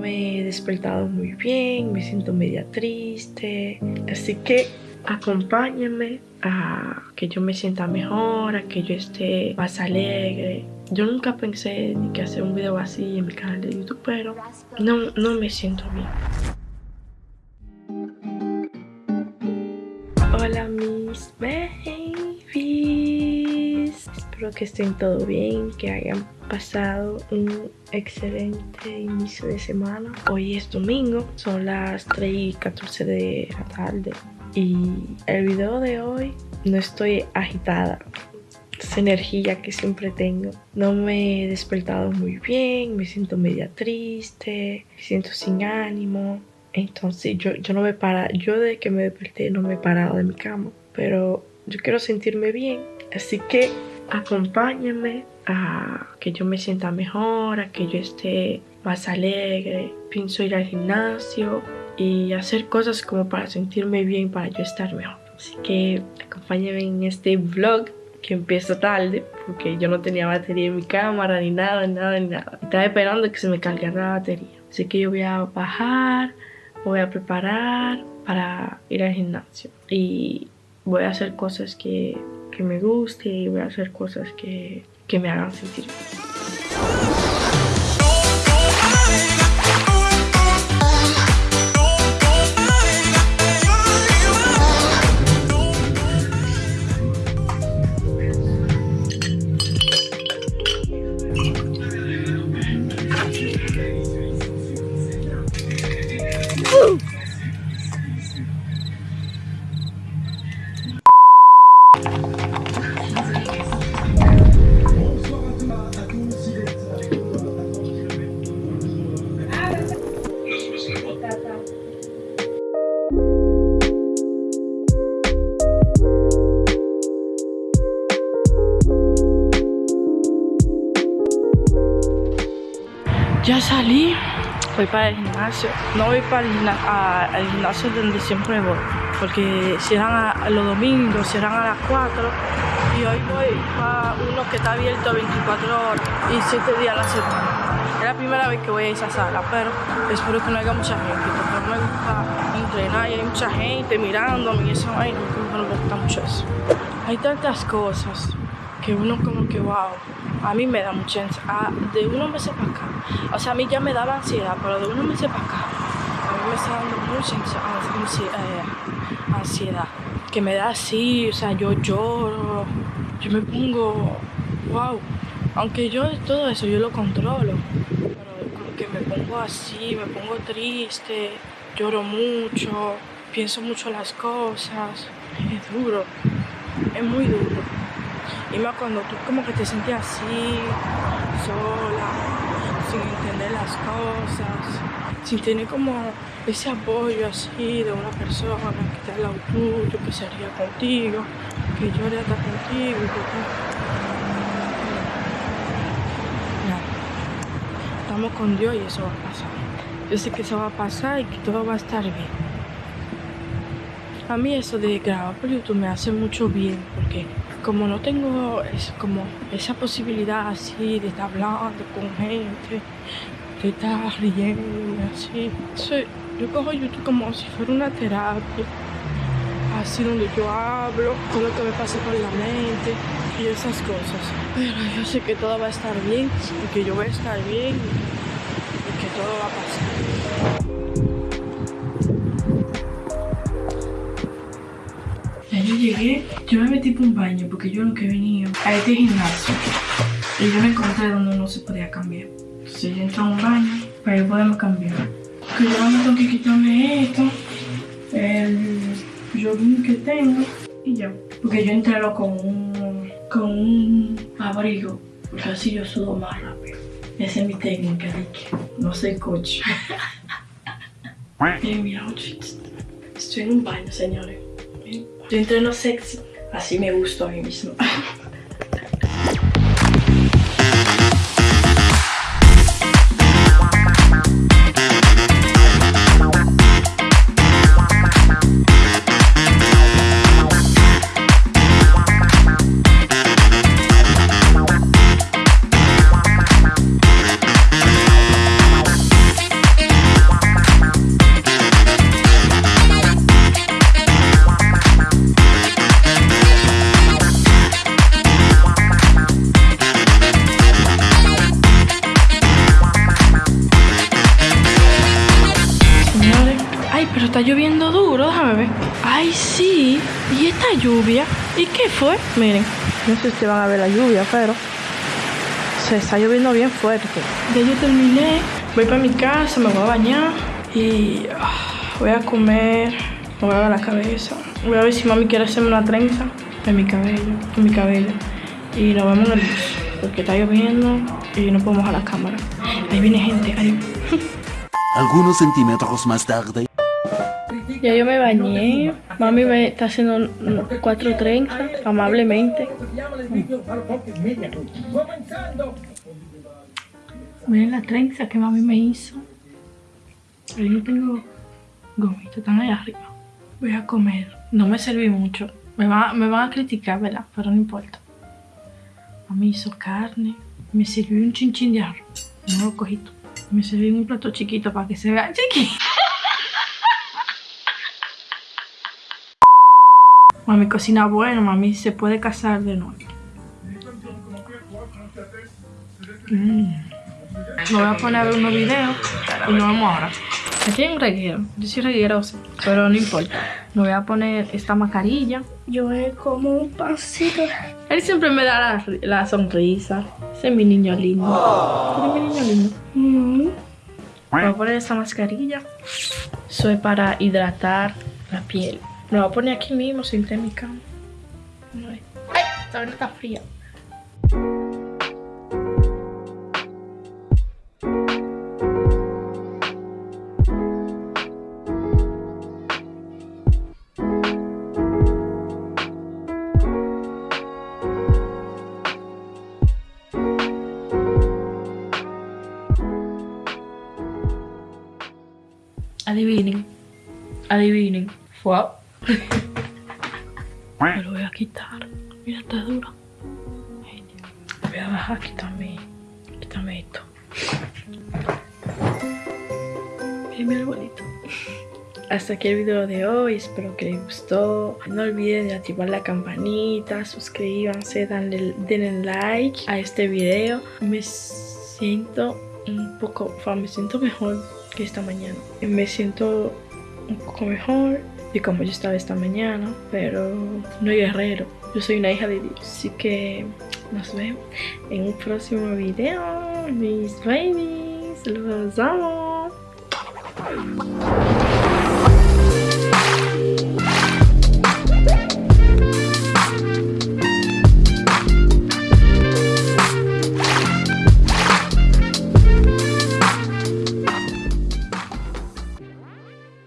me he despertado muy bien, me siento media triste. Así que acompáñenme a que yo me sienta mejor, a que yo esté más alegre. Yo nunca pensé ni que hacer un video así en mi canal de YouTube, pero no, no me siento bien. Hola mis babies. Espero que estén todo bien, que hayan pasado un excelente inicio de semana. Hoy es domingo, son las 3 y 14 de la tarde. Y el video de hoy no estoy agitada. Esa energía que siempre tengo. No me he despertado muy bien, me siento media triste, me siento sin ánimo. Entonces yo, yo no me para, yo de que me desperté no me he parado de mi cama. Pero yo quiero sentirme bien. Así que acompáñenme a que yo me sienta mejor, a que yo esté más alegre. Pienso ir al gimnasio y hacer cosas como para sentirme bien, para yo estar mejor. Así que acompáñenme en este vlog que empieza tarde porque yo no tenía batería en mi cámara ni nada, nada, ni nada. Estaba esperando que se me cargara la batería. Así que yo voy a bajar, voy a preparar para ir al gimnasio y voy a hacer cosas que, que me gusten y voy a hacer cosas que, que me hagan sentir bien. Ya salí, voy para el gimnasio. No voy para el gimnasio, al gimnasio donde siempre voy, porque cierran a, los domingos, cierran a las 4. Y hoy voy para uno que está abierto 24 horas y 7 días a la semana. Es la primera vez que voy a esa sala, pero espero que no haya mucha gente, porque no me gusta entrenar y hay mucha gente mirándome y eso, ay, no, no me gusta mucho eso. Hay tantas cosas que uno como que, wow, a mí me da mucha ansiedad, de unos meses para acá, o sea, a mí ya me daba ansiedad, pero de unos meses para acá, a mí me está dando mucha eh, ansiedad, que me da así, o sea, yo lloro, yo me pongo, wow, aunque yo todo eso yo lo controlo, pero como que me pongo así, me pongo triste, lloro mucho, pienso mucho las cosas, es duro, es muy duro. Y más cuando tú como que te sientes así, sola, sin entender las cosas, sin tener como ese apoyo así de una persona que está al lado tuyo, que sería contigo, que llore hasta contigo y que. Estamos con Dios y eso va a pasar. Yo sé que eso va a pasar y que todo va a estar bien. A mí eso de grabar por YouTube me hace mucho bien porque como no tengo es, como esa posibilidad así de estar hablando con gente, de estar riendo así, yo cojo YouTube como si fuera una terapia, así donde yo hablo, con lo que me pasa por la mente y esas cosas. Pero yo sé que todo va a estar bien y que yo voy a estar bien y que todo va a pasar. Llegué, yo me metí por un baño porque yo nunca he venido a este gimnasio y yo me encontré donde no se podía cambiar. Entonces yo entré a un baño para yo poderme cambiar. Que yo me tengo que quitarme esto, el jogging que tengo y ya. Porque yo entré con un, con un abrigo, porque así yo sudo más rápido. Esa es mi técnica que no soy coach. y mira, estoy en un baño, señores. Yo entreno sexy, así me gusto a mí mismo. está lloviendo duro, déjame ver. Ay, sí. ¿Y esta lluvia? ¿Y qué fue? Miren, no sé si van a ver la lluvia, pero se está lloviendo bien fuerte. Ya yo terminé. Voy para mi casa, me voy a bañar y ah, voy a comer. Me voy a dar la cabeza. Voy a ver si mami quiere hacerme una trenza en mi cabello, en mi cabello. Y nos vemos en el bus, porque está lloviendo y no podemos a la cámara. Ahí viene gente, ahí. Algunos centímetros más tarde. Ya yo me bañé. Mami me está haciendo cuatro trenzas, amablemente. Miren la trenza que mami me hizo. Ahí no tengo gomitas, están ahí arriba. Voy a comer. No me serví mucho. Me, va- me van a criticar, ¿verdad? Pero no importa. Mami hizo carne. Me sirvió un chinchín de arroz. No lo cogí. Me serví un plato chiquito para que se vea chiquito. Mami cocina bueno, mami se puede casar de nuevo. Mm. Me voy a poner a ver unos videos y nos vemos ahora. Aquí hay un reguero, yo soy reguerosa, pero no importa. Me voy a poner esta mascarilla. Yo es como un pasito. Él siempre me da la, la sonrisa. Ese es mi niño lindo. Ese es mi niño lindo. Mm. Me voy a poner esta mascarilla. Soy para hidratar la piel. Me lo voy a poner aquí mismo, senté en mi cama. Ay, está fría. Adivinen. Adivinen. Fue. Me lo voy a quitar. Mira, está duro. Voy a bajar aquí también. Quítame esto. Miren mi arbolito. Hasta aquí el video de hoy. Espero que les gustó. No olviden de activar la campanita. Suscríbanse. Denle, denle like a este video. Me siento un poco. me siento mejor que esta mañana. Me siento un poco mejor de como yo estaba esta mañana, pero no guerrero. Yo soy una hija de Dios. Así que nos vemos en un próximo video, mis babies. Los amo.